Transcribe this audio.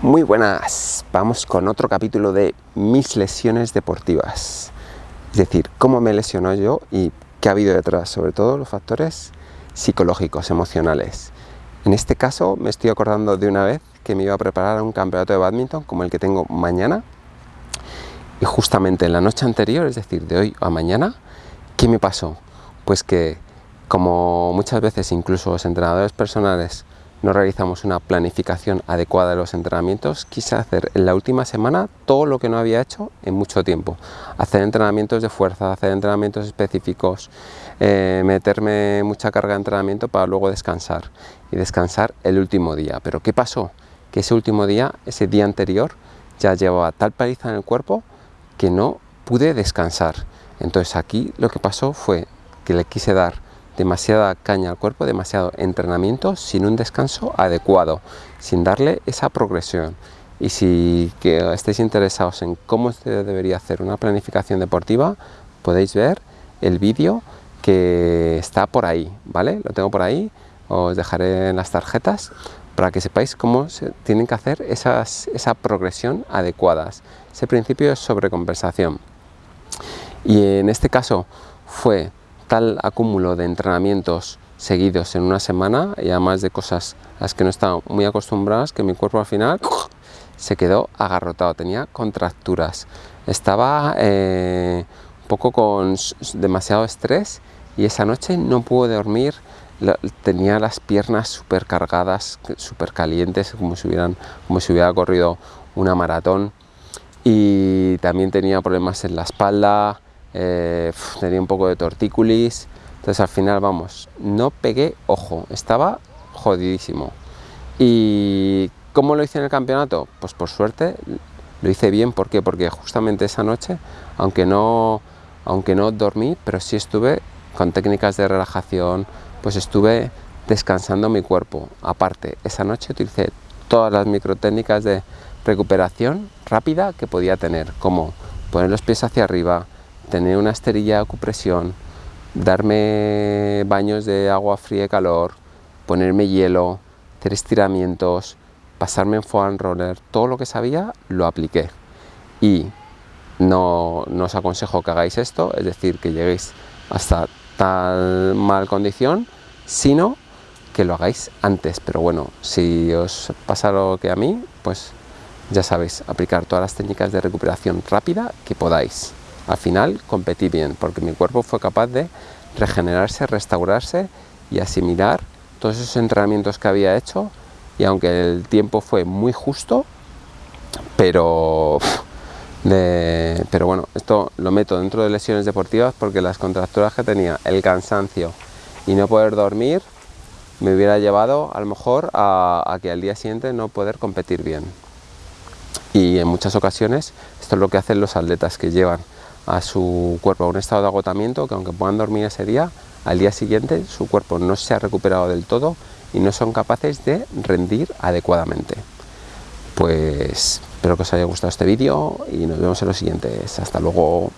Muy buenas, vamos con otro capítulo de mis lesiones deportivas. Es decir, cómo me lesionó yo y qué ha habido detrás, sobre todo los factores psicológicos, emocionales. En este caso me estoy acordando de una vez que me iba a preparar a un campeonato de badminton como el que tengo mañana. Y justamente en la noche anterior, es decir, de hoy a mañana, ¿qué me pasó? Pues que como muchas veces incluso los entrenadores personales no realizamos una planificación adecuada de los entrenamientos, quise hacer en la última semana todo lo que no había hecho en mucho tiempo. Hacer entrenamientos de fuerza, hacer entrenamientos específicos, eh, meterme mucha carga de entrenamiento para luego descansar y descansar el último día. Pero ¿qué pasó? Que ese último día, ese día anterior, ya llevaba tal paliza en el cuerpo que no pude descansar. Entonces aquí lo que pasó fue que le quise dar demasiada caña al cuerpo, demasiado entrenamiento sin un descanso adecuado, sin darle esa progresión. Y si que estéis interesados en cómo se debería hacer una planificación deportiva, podéis ver el vídeo que está por ahí, ¿vale? Lo tengo por ahí, os dejaré en las tarjetas para que sepáis cómo se tienen que hacer esas, esa progresión adecuadas. Ese principio es sobrecompensación. Y en este caso fue tal acúmulo de entrenamientos seguidos en una semana y además de cosas a las que no estaba muy acostumbradas que mi cuerpo al final se quedó agarrotado, tenía contracturas, estaba eh, un poco con demasiado estrés y esa noche no pude dormir, tenía las piernas súper cargadas, súper calientes, como si, hubieran, como si hubiera corrido una maratón. Y también tenía problemas en la espalda, eh, tenía un poco de tortícolis, entonces al final, vamos, no pegué ojo, estaba jodidísimo. ¿Y cómo lo hice en el campeonato? Pues por suerte lo hice bien, ¿por qué? Porque justamente esa noche, aunque no, aunque no dormí, pero sí estuve con técnicas de relajación, pues estuve descansando mi cuerpo. Aparte, esa noche utilicé todas las microtécnicas de recuperación rápida que podía tener, como poner los pies hacia arriba, tener una esterilla de acupresión, darme baños de agua fría y calor, ponerme hielo, hacer estiramientos, pasarme en foam roller, todo lo que sabía lo apliqué. Y no, no, os aconsejo que hagáis esto, es decir, que lleguéis hasta tal mal condición, sino que lo hagáis antes. Pero bueno, si os pasa lo que a mí, pues ya sabéis, aplicar todas las técnicas de recuperación rápida que podáis al final competí bien, porque mi cuerpo fue capaz de regenerarse, restaurarse y asimilar todos esos entrenamientos que había hecho y aunque el tiempo fue muy justo, pero, pero bueno, esto lo meto dentro de lesiones deportivas porque las contracturas que tenía, el cansancio y no poder dormir, me hubiera llevado a lo mejor a, a que al día siguiente no poder competir bien. Y en muchas ocasiones esto es lo que hacen los atletas que llevan a su cuerpo a un estado de agotamiento que aunque puedan dormir ese día, al día siguiente su cuerpo no se ha recuperado del todo y no son capaces de rendir adecuadamente. Pues espero que os haya gustado este vídeo y nos vemos en los siguientes. Hasta luego.